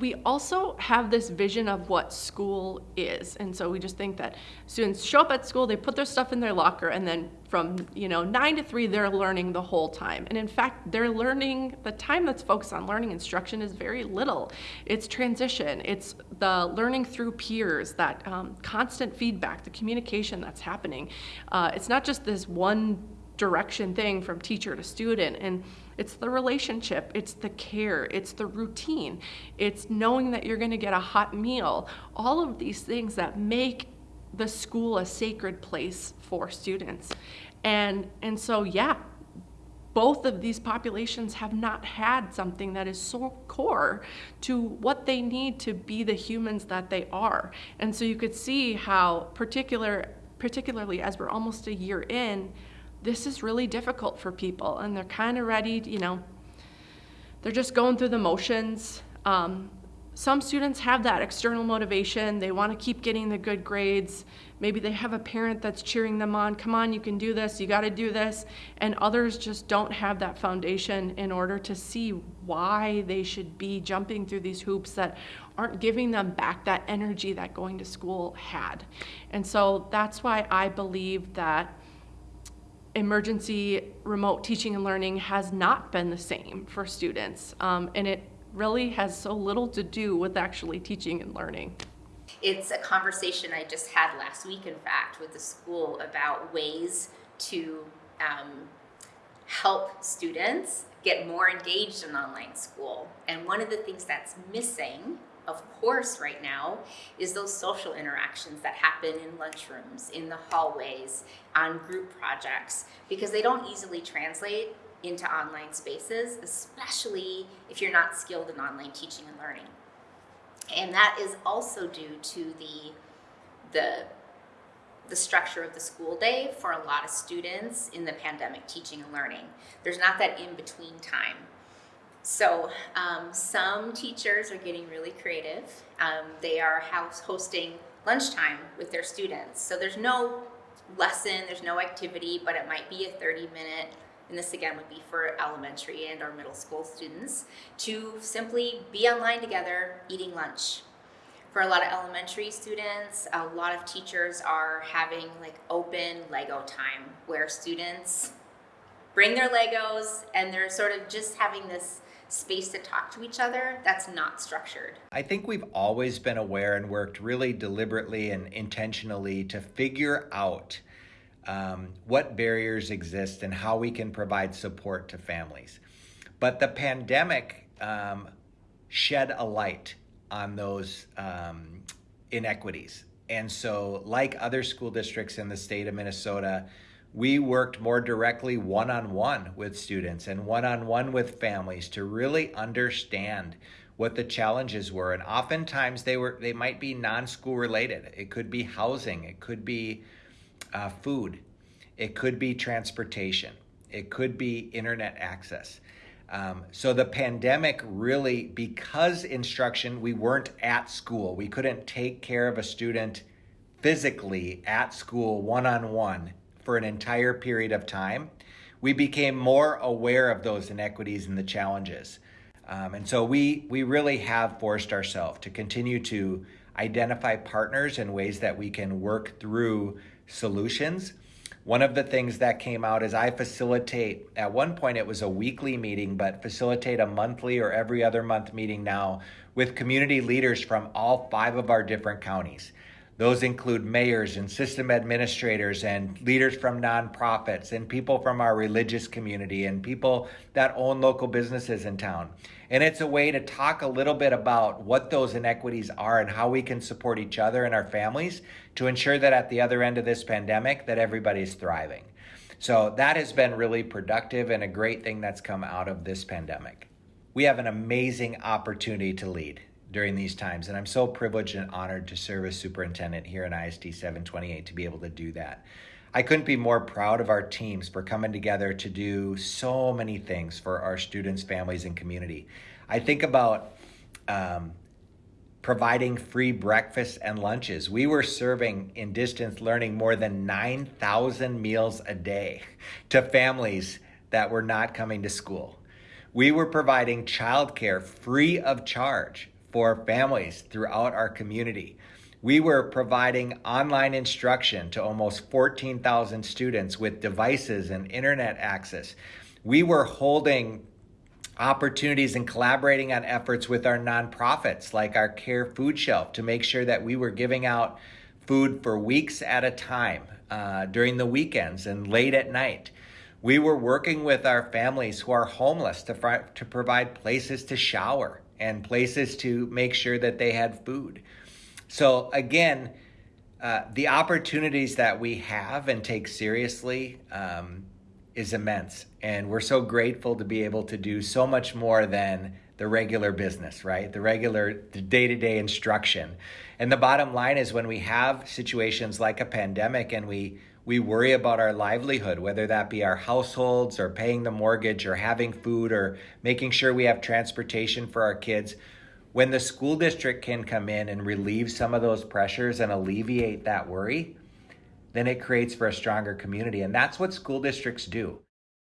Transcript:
we also have this vision of what school is. And so we just think that students show up at school, they put their stuff in their locker, and then from you know nine to three, they're learning the whole time. And in fact, they're learning the time that's focused on learning instruction is very little. It's transition, it's the learning through peers, that um, constant feedback, the communication that's happening. Uh, it's not just this one direction thing from teacher to student. And it's the relationship, it's the care, it's the routine, it's knowing that you're going to get a hot meal. All of these things that make the school a sacred place for students. And, and so, yeah, both of these populations have not had something that is so core to what they need to be the humans that they are. And so you could see how particular particularly as we're almost a year in, this is really difficult for people and they're kind of ready, you know, they're just going through the motions. Um, some students have that external motivation. They want to keep getting the good grades. Maybe they have a parent that's cheering them on. Come on, you can do this. You got to do this. And others just don't have that foundation in order to see why they should be jumping through these hoops that aren't giving them back that energy that going to school had. And so that's why I believe that emergency remote teaching and learning has not been the same for students. Um, and it really has so little to do with actually teaching and learning. It's a conversation I just had last week, in fact, with the school about ways to um, help students get more engaged in online school. And one of the things that's missing of course right now is those social interactions that happen in lunchrooms, in the hallways, on group projects, because they don't easily translate into online spaces, especially if you're not skilled in online teaching and learning. And that is also due to the, the, the structure of the school day for a lot of students in the pandemic teaching and learning. There's not that in-between time so um, some teachers are getting really creative. Um, they are house hosting lunchtime with their students. So there's no lesson, there's no activity, but it might be a 30 minute, and this again would be for elementary and or middle school students, to simply be online together eating lunch. For a lot of elementary students, a lot of teachers are having like open Lego time where students bring their Legos and they're sort of just having this space to talk to each other that's not structured. I think we've always been aware and worked really deliberately and intentionally to figure out um, what barriers exist and how we can provide support to families. But the pandemic um, shed a light on those um, inequities. And so, like other school districts in the state of Minnesota, we worked more directly one on one with students and one on one with families to really understand what the challenges were. And oftentimes they were they might be non-school related. It could be housing. It could be uh, food. It could be transportation. It could be internet access. Um, so the pandemic really because instruction we weren't at school. We couldn't take care of a student physically at school one-on-one for an entire period of time, we became more aware of those inequities and the challenges. Um, and so we, we really have forced ourselves to continue to identify partners and ways that we can work through solutions. One of the things that came out is I facilitate, at one point it was a weekly meeting, but facilitate a monthly or every other month meeting now with community leaders from all five of our different counties. Those include mayors and system administrators and leaders from nonprofits and people from our religious community and people that own local businesses in town. And it's a way to talk a little bit about what those inequities are and how we can support each other and our families to ensure that at the other end of this pandemic that everybody's thriving. So that has been really productive and a great thing that's come out of this pandemic. We have an amazing opportunity to lead during these times. And I'm so privileged and honored to serve as superintendent here in ISD 728 to be able to do that. I couldn't be more proud of our teams for coming together to do so many things for our students, families, and community. I think about um, providing free breakfasts and lunches. We were serving in distance learning more than 9,000 meals a day to families that were not coming to school. We were providing childcare free of charge for families throughout our community. We were providing online instruction to almost 14,000 students with devices and internet access. We were holding opportunities and collaborating on efforts with our nonprofits like our CAER Food Shelf to make sure that we were giving out food for weeks at a time uh, during the weekends and late at night. We were working with our families who are homeless to, to provide places to shower and places to make sure that they had food. So, again, uh, the opportunities that we have and take seriously um, is immense. And we're so grateful to be able to do so much more than the regular business, right? The regular day to day instruction. And the bottom line is when we have situations like a pandemic and we we worry about our livelihood, whether that be our households or paying the mortgage or having food or making sure we have transportation for our kids. When the school district can come in and relieve some of those pressures and alleviate that worry, then it creates for a stronger community. And that's what school districts do.